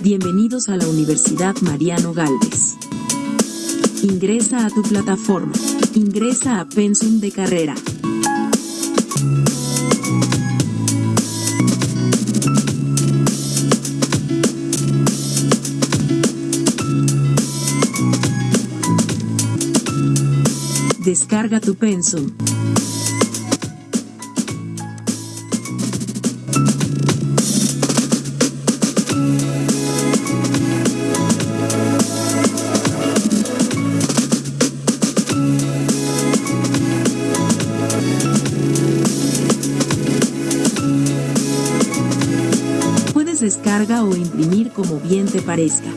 Bienvenidos a la Universidad Mariano Galvez. Ingresa a tu plataforma. Ingresa a Pensum de carrera. Descarga tu Pensum. Descarga o imprimir como bien te parezca.